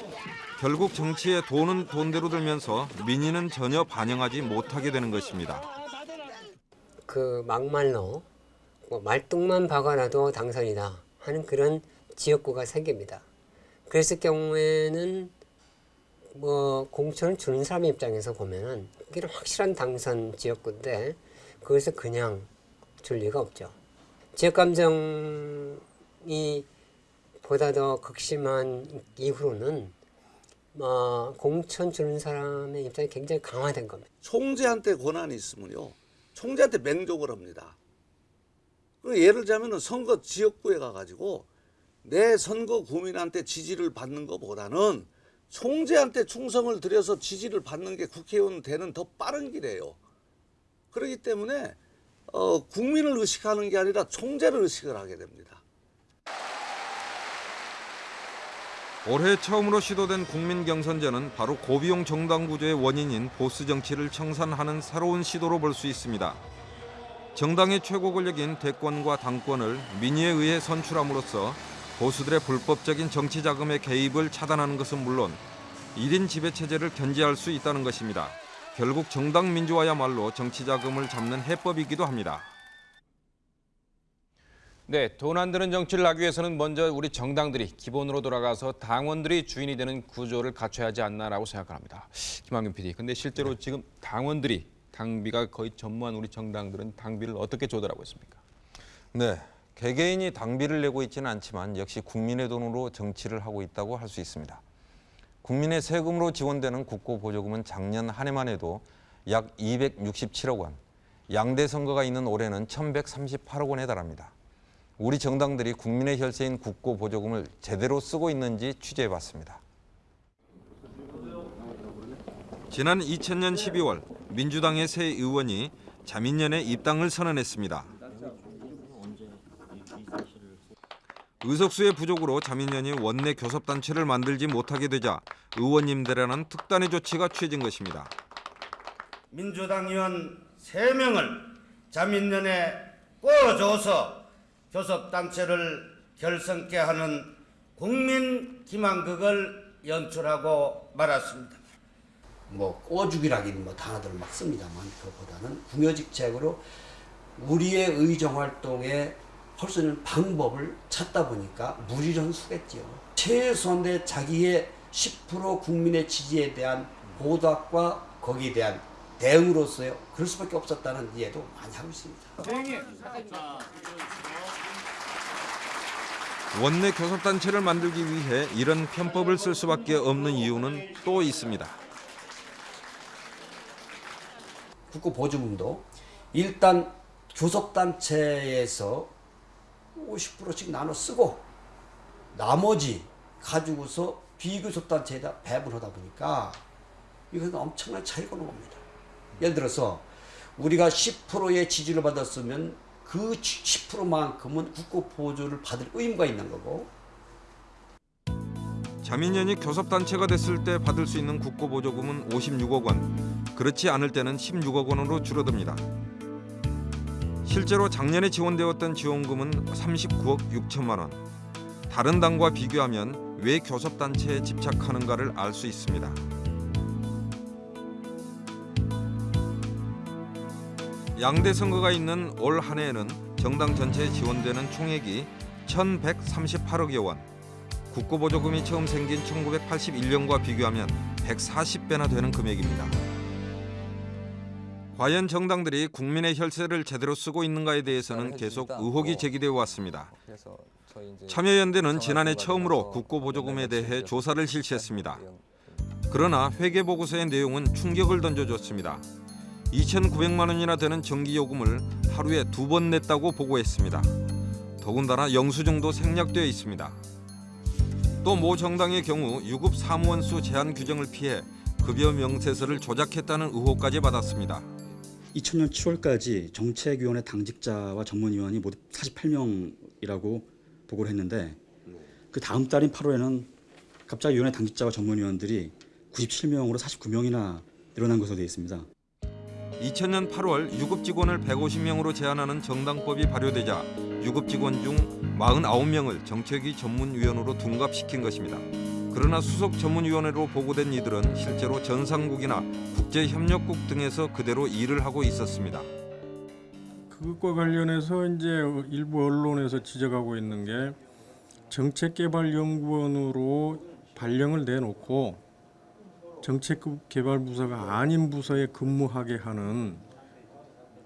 결국 정치에 돈은 돈대로 들면서 민의는 전혀 반영하지 못하게 되는 것입니다. 그 막말로 뭐 말뚝만 박아놔도 당선이다 하는 그런 지역구가 생깁니다. 그랬을 경우에는 뭐 공천을 주는 사람 입장에서 보면은 이게 확실한 당선 지역구인데 그것을 그냥 줄 리가 없죠. 지역 감정이 보다 더 극심한 이후로는 뭐 공천 주는 사람의 입장이 굉장히 강화된 겁니다. 총재한테 권한이 있으면요. 총재한테 맹족을 합니다. 그 예를 들자면 선거 지역구에 가가지고 내 선거 구민한테 지지를 받는 것보다는 총재한테 충성을 들여서 지지를 받는 게 국회의원 되는 더 빠른 길이에요. 그렇기 때문에 어, 국민을 의식하는 게 아니라 총재를 의식을 하게 됩니다. 올해 처음으로 시도된 국민 경선제는 바로 고비용 정당 구조의 원인인 보수 정치를 청산하는 새로운 시도로 볼 수 있습니다. 정당의 최고 권력인 대권과 당권을 민의에 의해 선출함으로써 보수들의 불법적인 정치 자금의 개입을 차단하는 것은 물론 1인 지배 체제를 견제할 수 있다는 것입니다. 결국 정당 민주화야말로 정치 자금을 잡는 해법이기도 합니다. 네, 돈 안 드는 정치를 하기 위해서는 먼저 우리 정당들이 기본으로 돌아가서 당원들이 주인이 되는 구조를 갖춰야 하지 않나라고 생각합니다. 김학균 PD. 근데 실제로 지금 당원들이 당비가 거의 전무한 우리 정당들은 당비를 어떻게 조달하고 있습니까? 네, 개개인이 당비를 내고 있지는 않지만 역시 국민의 돈으로 정치를 하고 있다고 할 수 있습니다. 국민의 세금으로 지원되는 국고 보조금은 작년 한 해만 해도 약 267억 원, 양대 선거가 있는 올해는 1,138억 원에 달합니다. 우리 정당들이 국민의 혈세인 국고 보조금을 제대로 쓰고 있는지 취재해봤습니다. 지난 2000년 12월 민주당의 새 의원이 자민련의 입당을 선언했습니다. 의석수의 부족으로 자민련이 원내 교섭단체를 만들지 못하게 되자 의원님들에는 특단의 조치가 취해진 것입니다. 민주당 의원 3명을 자민련에 꿔줘서 교섭단체를 결성케 하는 국민 기만극을 연출하고 말았습니다. 뭐 꿔주기라기는 뭐 단어들을 막 씁니다만 그것보다는 궁여직책으로 우리의 의정 활동에 할 수 있는 방법을 찾다 보니까 무리련수겠죠. 최소한의 자기의 10% 국민의 지지에 대한 보답과 거기에 대한 대응으로서요. 그럴 수밖에 없었다는 이해도 많이 하고 있습니다. 원내 교섭단체를 만들기 위해 이런 편법을 쓸 수밖에 없는 이유는 또 있습니다. 국고 보조금도 일단 교섭단체에서 50%씩 나눠 쓰고 나머지 가지고서 비교섭단체에다 배분 하다 보니까 이것은 엄청난 차이가 겁니다. 예를 들어서 우리가 10%의 지지를 받았으면 그 10%만큼은 국고 보조를 받을 의무가 있는 거고 자민련이 교섭단체가 됐을 때 받을 수 있는 국고 보조금은 56억 원, 그렇지 않을 때는 16억 원으로 줄어듭니다. 실제로 작년에 지원되었던 지원금은 39억 6천만 원. 다른 당과 비교하면 왜 교섭단체에 집착하는가를 알 수 있습니다. 양대 선거가 있는 올 한 해에는 정당 전체에 지원되는 총액이 1,138억여 원. 국고 보조금이 처음 생긴 1981년과 비교하면 140배나 되는 금액입니다. 과연 정당들이 국민의 혈세를 제대로 쓰고 있는가에 대해서는 계속 의혹이 제기되어 왔습니다. 참여연대는 지난해 처음으로 국고 보조금에 대해 조사를 실시했습니다. 그러나 회계 보고서의 내용은 충격을 던져줬습니다. 2,900만 원이나 되는 전기요금을 하루에 두 번 냈다고 보고했습니다. 더군다나 영수증도 생략되어 있습니다. 또 모 정당의 경우 유급 사무원 수 제한 규정을 피해 급여 명세서를 조작했다는 의혹까지 받았습니다. 2000년 7월까지 정책위원회 당직자와 전문위원이 모두 48명이라고 보고를 했는데 그 다음 달인 8월에는 갑자기 위원회 당직자와 전문위원들이 97명으로 49명이나 늘어난 것으로 되어 있습니다. 2000년 8월 유급 직원을 150명으로 제한하는 정당법이 발효되자 유급 직원 중 49명을 정책위 전문위원으로 둔갑시킨 것입니다. 그러나 수석 전문위원회로 보고된 이들은 실제로 전상국이나 국제협력국 등에서 그대로 일을 하고 있었습니다. 그것과 관련해서 이제 일부 언론에서 지적하고 있는 게 정책개발연구원으로 발령을 내놓고 정책개발부서가 아닌 부서에 근무하게 하는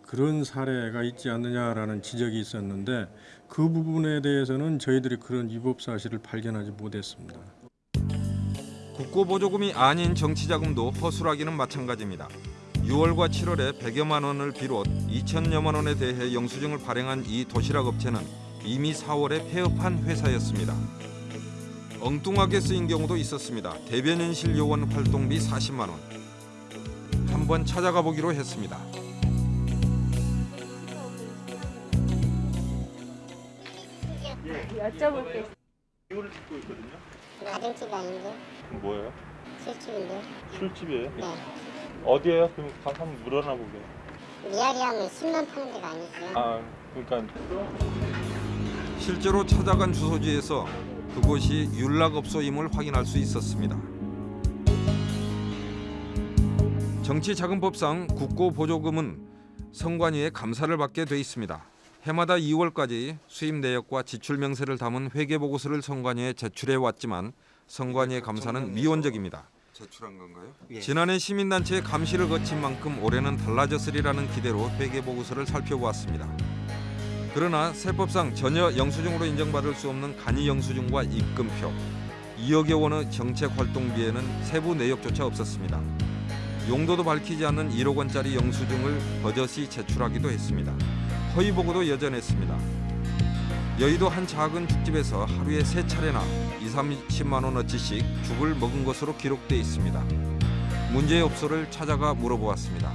그런 사례가 있지 않느냐라는 지적이 있었는데 그 부분에 대해서는 저희들이 그런 위법 사실을 발견하지 못했습니다. 국고 보조금이 아닌 정치자금도 허술하기는 마찬가지입니다. 6월과 7월에 100여만 원을 비롯 2천여만 원에 대해 영수증을 발행한 이 도시락 업체는 이미 4월에 폐업한 회사였습니다. 엉뚱하게 쓰인 경우도 있었습니다. 대변인실 요원 활동비 40만 원. 한번 찾아가 보기로 했습니다. 여쭤볼게. 이거를 듣고 있거든요. 가정집 아닌데? 뭐예요? 술집인데? 술집이에요? 네. 어디에요? 그럼 가서 한번 물어나 보게요. 미아리함을 10년 파는 데가 아니고요. 아, 그러니까 실제로 찾아간 주소지에서 그곳이 윤락업소임을 확인할 수 있었습니다. 정치자금법상 국고보조금은 선관위의 감사를 받게 돼 있습니다. 해마다 2월까지 수입 내역과 지출 명세를 담은 회계 보고서를 선관위에 제출해 왔지만 선관위의 감사는 미온적입니다. 제출한 건가요? 지난해 시민단체의 감시를 거친 만큼 올해는 달라졌으리라는 기대로 회계 보고서를 살펴보았습니다. 그러나 세법상 전혀 영수증으로 인정받을 수 없는 간이 영수증과 입금표, 2억여 원의 정책 활동비에는 세부 내역조차 없었습니다. 용도도 밝히지 않는 1억 원짜리 영수증을 버젓이 제출하기도 했습니다. 허위 보고도 여전했습니다. 여의도 한 작은 죽집에서 하루에 세 차례나 2, 30만 원어치씩 죽을 먹은 것으로 기록돼 있습니다. 문제의 업소를 찾아가 물어보았습니다.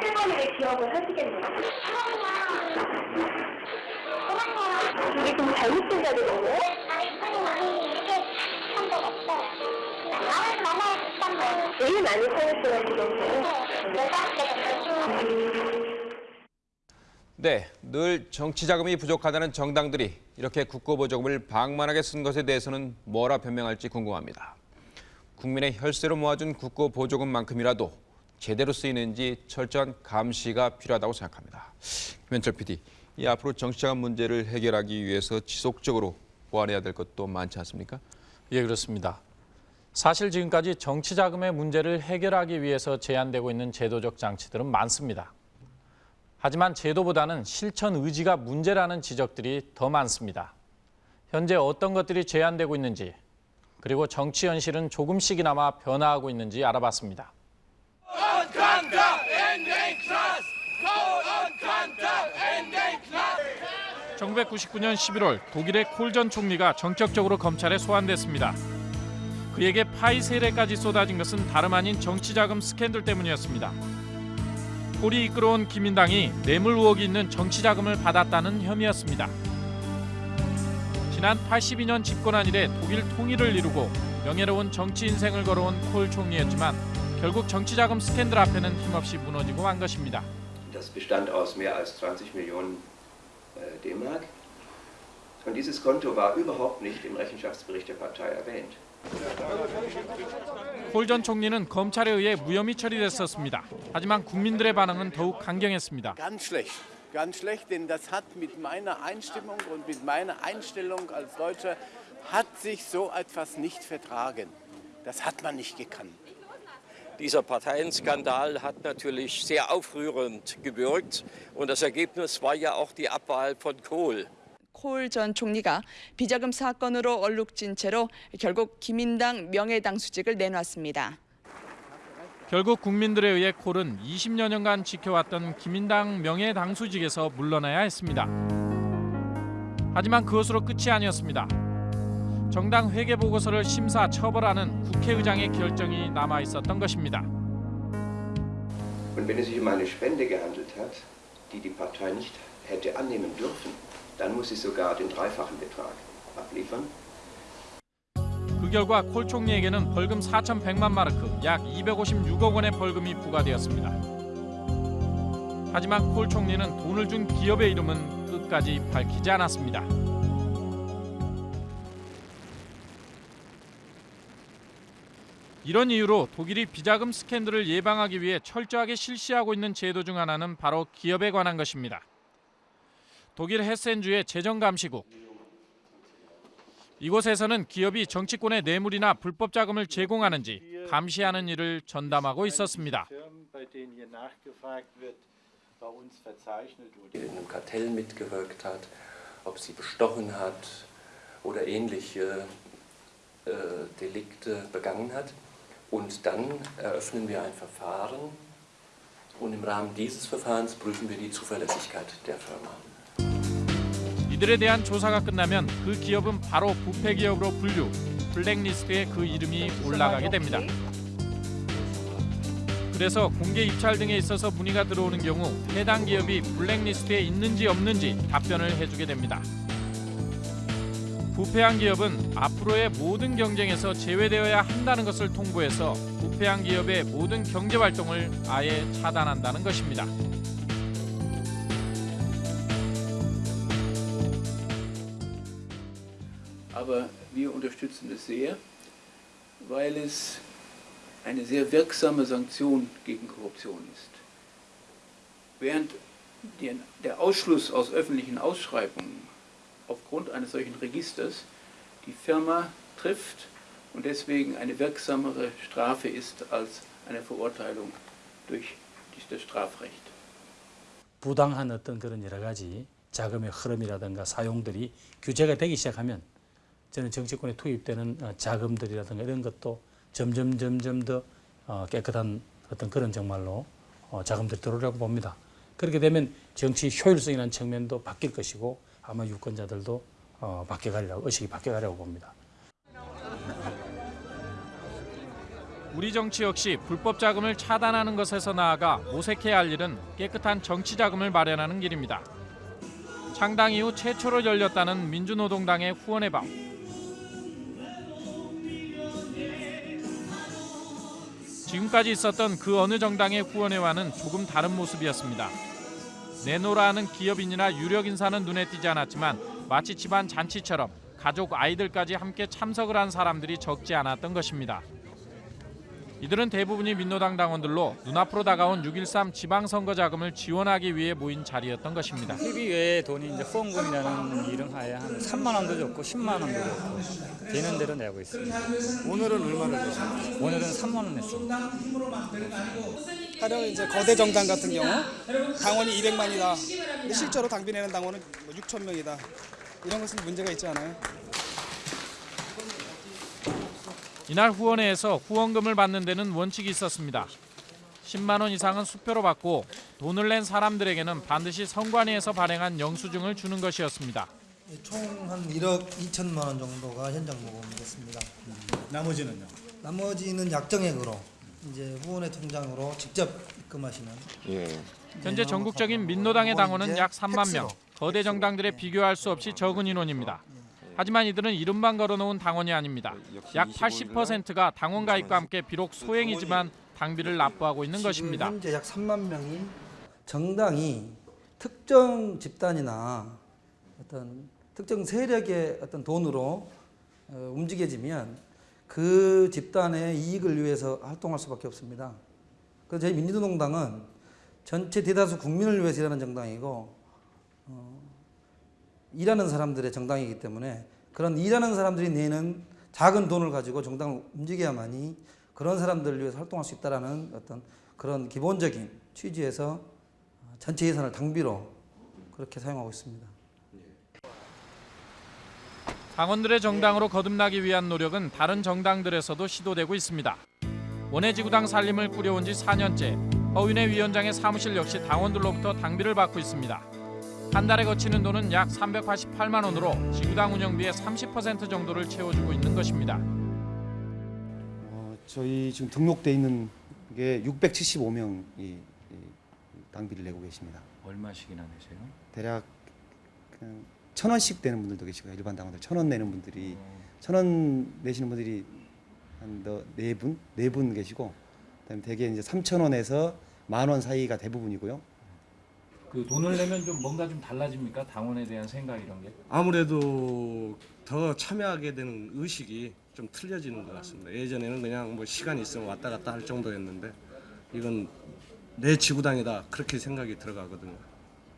실거리를 기억을 하시겠네요. 잘못된 자료인가요? 제일 많이 사용했어요. 네, 늘 정치 자금이 부족하다는 정당들이 이렇게 국고보조금을 방만하게 쓴 것에 대해서는 뭐라 변명할지 궁금합니다. 국민의 혈세로 모아준 국고보조금만큼이라도 제대로 쓰이는지 철저한 감시가 필요하다고 생각합니다. 김현철 PD, 이 앞으로 정치 자금 문제를 해결하기 위해서 지속적으로 보완해야 될 것도 많지 않습니까? 예, 그렇습니다. 사실 지금까지 정치 자금의 문제를 해결하기 위해서 제안되고 있는 제도적 장치들은 많습니다. 하지만 제도보다는 실천 의지가 문제라는 지적들이 더 많습니다. 현재 어떤 것들이 제안되고 있는지 그리고 정치 현실은 조금씩이나마 변화하고 있는지 알아봤습니다. 1999년 11월 독일의 콜 전 총리가 전격적으로 검찰에 소환됐습니다. 그에게 파이 세례까지 쏟아진 것은 다름 아닌 정치자금 스캔들 때문이었습니다. 콜이 이끌어온 기민당이 뇌물 의혹이 있는 정치자금을 받았다는 혐의였습니다. 지난 82년 집권한 이래 독일 통일을 이루고 명예로운 정치 인생을 걸어온 콜 총리였지만 결국 정치자금 스캔들 앞에는 힘없이 무너지고 만 것입니다. Das bestand aus mehr als 20 Millionen D-Mark. Und dieses Konto war überhaupt nicht im Rechenschaftsbericht der Partei erwähnt. 콜 전 총리는 검찰에 의해 무혐의 처리됐었습니다. 하지만 국민들의 반응은 더욱 강경했습니다. Ganz schlecht. Ganz schlecht, denn das hat mit meiner Einstimmung und mit meiner Einstellung als Deutscher hat sich so etwas nicht vertragen. Das hat man nicht gekannt. Dieser Parteienskandal hat natürlich sehr aufrührend gewirkt und das Ergebnis war ja auch die Abwahl von Kohl. 콜 전 총리가 비자금 사건으로 얼룩진 채로 결국 기민당 명예당수직을 내놨습니다. 결국 국민들에 의해 콜은 20여 년간 지켜왔던 기민당 명예당수직에서 물러나야 했습니다. 하지만 그것으로 끝이 아니었습니다. 정당 회계 보고서를 심사 처벌하는 국회의장의 결정이 남아 있었던 것입니다. Und wenn es sich um eine Spende gehandelt hat, die die Partei nicht hätte annehmen dürfen, dann muss sie sogar den dreifachen Betrag abliefern. 그 결과 콜 총리에게는 벌금 4,100만 마르크, 약 256억 원의 벌금이 부과되었습니다. 하지만 콜 총리는 돈을 준 기업의 이름은 끝까지 밝히지 않았습니다. 이런 이유로 독일이 비자금 스캔들을 예방하기 위해 철저하게 실시하고 있는 제도 중 하나는 바로 기업에 관한 것입니다. 독일 헤센주의 재정감시국. 이곳에서는 기업이 정치권의 뇌물이나 불법 자금을 제공하는지 감시하는 일을 전담하고 있었습니다. Und dann eröffnen wir ein Verfahren und im Rahmen dieses Verfahrens prüfen wir die Zuverlässigkeit der Firma. 이들에 대한 조사가 끝나면 그 기업은 바로 부패 기업으로 분류, 블랙리스트에 그 이름이 올라가게 됩니다. 그래서 공개 입찰 등에 있어서 문의가 들어오는 경우 해당 기업이 블랙리스트에 있는지 없는지 답변을 해주게 됩니다. 부패한 기업은 앞으로의 모든 경쟁에서 제외되어야 한다는 것을 통보해서 부패한 기업의 모든 경제 활동을 아예 차단한다는 것입니다. Aber wir unterstützen es sehr, weil es eine sehr wirksame Sanktion gegen Korruption ist. Während der, Ausschluss aus öffentlichen Ausschreibungen aufgrund eines solchen Registers die Firma trifft und deswegen eine wirksamere Strafe ist als eine Verurteilung durch das Strafrecht. 부당한 어떤 그런 여러 가지 자금의 흐름이라든가 사용들이 규제가 되기 시작하면 저는 정치권에 투입되는 어, 자금들이라든가 이런 것도 점점 점점 더 어, 깨끗한 어떤 그런 정말로 어, 자금들이 들어오려고 봅니다. 그렇게 되면 정치 효율성이라는 측면도 바뀔 것이고 아마 유권자들도 어, 바뀌어가려고 의식이 바뀌어가려고 봅니다. 우리 정치 역시 불법 자금을 차단하는 것에서 나아가 모색해야 할 일은 깨끗한 정치 자금을 마련하는 길입니다. 창당 이후 최초로 열렸다는 민주노동당의 후원의 밤. 지금까지 있었던 그 어느 정당의 후원회와는 조금 다른 모습이었습니다. 내노라 하는 기업인이나 유력 인사는 눈에 띄지 않았지만 마치 집안 잔치처럼 가족 아이들까지 함께 참석을 한 사람들이 적지 않았던 것입니다. 이들은 대부분이 민노당 당원들로 눈앞으로 다가온 6.13 지방선거 자금을 지원하기 위해 모인 자리였던 것입니다. TV 외에 돈이 이제 후원금이라는 이름 하에 한 3만 원도 줬고 10만 원도 줬고 되는 대로 내고 있습니다. 오늘은 얼마나 냈습니까? 오늘은 3만 원 냈습니다. 가령 이제 거대 정당 같은 경우 당원이 200만이다. 근데 실제로 당비 내는 당원은 6천 명이다. 이런 것은 문제가 있지 않아요? 이날 후원회에서 후원금을 받는 데는 원칙이 있었습니다. 10만 원 이상은 수표로 받고 돈을 낸 사람들에게는 반드시 선관위에서 발행한 영수증을 주는 것이었습니다. 총 한 1억 2천만 원 정도가 현장 모금됐습니다. 나머지는요? 나머지는 약정액으로 이제 후원회 통장으로 직접 입금하시는. 예. 현재 전국적인 민노당의 당원은 약 3만 명. 거대 정당들에 비교할 수 없이 적은 인원입니다. 하지만 이들은 이름만 걸어놓은 당원이 아닙니다. 약 80%가 당원 가입과 함께 비록 소행이지만 당비를 납부하고 있는 것입니다. 현재 약 3만 명이 정당이 특정 집단이나 어떤 특정 세력의 어떤 돈으로 어, 움직여지면 그 집단의 이익을 위해서 활동할 수밖에 없습니다. 그래서 저희 민주노동당은 전체 대다수 국민을 위해서 일하는 정당이고 어, 일하는 사람들의 정당이기 때문에 그런 일하는 사람들이 내는 작은 돈을 가지고 정당을 움직여야만이 그런 사람들을 위해서 활동할 수 있다는 어떤 그런 기본적인 취지에서 전체 예산을 당비로 그렇게 사용하고 있습니다. 당원들의 정당으로 거듭나기 위한 노력은 다른 정당들에서도 시도되고 있습니다. 원해지구당 살림을 꾸려온 지 4년째 허윤회 위원장의 사무실 역시 당원들로부터 당비를 받고 있습니다. 한 달에 거치는 돈은 약 388만 원으로 지구당 운영비의 30% 정도를 채워주고 있는 것입니다. 어, 저희 지금 등록돼 있는 게 675명이 당비를 내고 계십니다. 얼마씩이나 내세요? 대략 천 원씩 되는 분들도 계시고요. 일반 당원들 천 원 내는 분들이 천원 내시는 분들이 한네 분, 네 분 계시고 그다음에 대개 이제 3천 원에서 만 원 사이가 대부분이고요. 그 돈을 내면 좀 뭔가 좀 달라집니까? 당원에 대한 생각 이런 게? 아무래도 더 참여하게 되는 의식이 좀 틀려지는 것 같습니다. 예전에는 그냥 뭐 시간 있으면 왔다 갔다 할 정도였는데 이건 내 지구당이다 그렇게 생각이 들어가거든요.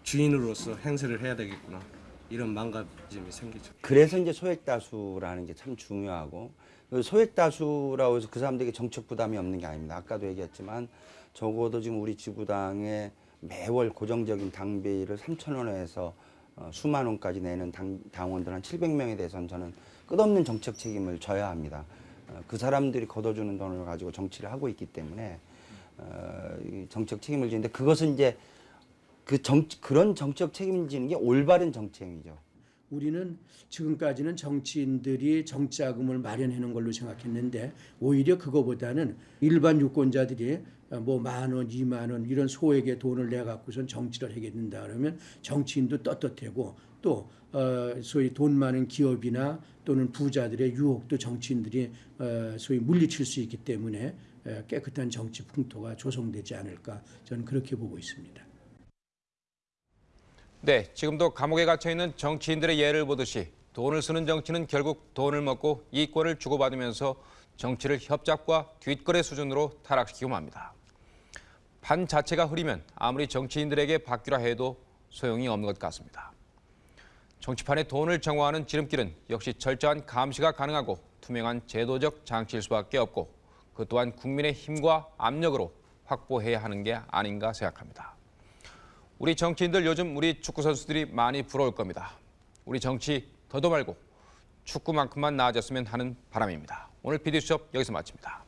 주인으로서 행세를 해야 되겠구나 이런 망가짐이 생기죠. 그래서 이제 소액 다수라는 게 참 중요하고 그 소액 다수라고 해서 그 사람들에게 정책 부담이 없는 게 아닙니다. 아까도 얘기했지만 적어도 지금 우리 지구당에 매월 고정적인 당비를 3천 원에서 어, 수만 원까지 내는 당, 당원들 한 700명에 대해서는 저는 끝없는 정책 책임을 져야 합니다. 어, 그 사람들이 걷어주는 돈을 가지고 정치를 하고 있기 때문에 어, 이 정책 책임을 지는데 그것은 이제 그 정, 그런 정책 책임을 지는 게 올바른 정책이죠. 우리는 지금까지는 정치인들이 정치자금을 마련해 놓은 걸로 생각했는데 오히려 그거보다는 일반 유권자들이 뭐 만 원, 이만 원 이런 소액의 돈을 내 갖고선 정치를 하겠는다 그러면 정치인도 떳떳하고 또 어, 소위 돈 많은 기업이나 또는 부자들의 유혹도 정치인들이 어, 소위 물리칠 수 있기 때문에 에, 깨끗한 정치 풍토가 조성되지 않을까 저는 그렇게 보고 있습니다. 네, 지금도 감옥에 갇혀 있는 정치인들의 예를 보듯이 돈을 쓰는 정치는 결국 돈을 먹고 이권을 주고받으면서 정치를 협잡과 뒷거래 수준으로 타락시키고 맙니다. 판 자체가 흐리면 아무리 정치인들에게 바뀌라 해도 소용이 없는 것 같습니다. 정치판에 돈을 정화하는 지름길은 역시 철저한 감시가 가능하고 투명한 제도적 장치일 수밖에 없고 그 또한 국민의 힘과 압력으로 확보해야 하는 게 아닌가 생각합니다. 우리 정치인들 요즘 우리 축구 선수들이 많이 부러울 겁니다. 우리 정치 더도 말고 축구만큼만 나아졌으면 하는 바람입니다. 오늘 PD수첩 여기서 마칩니다.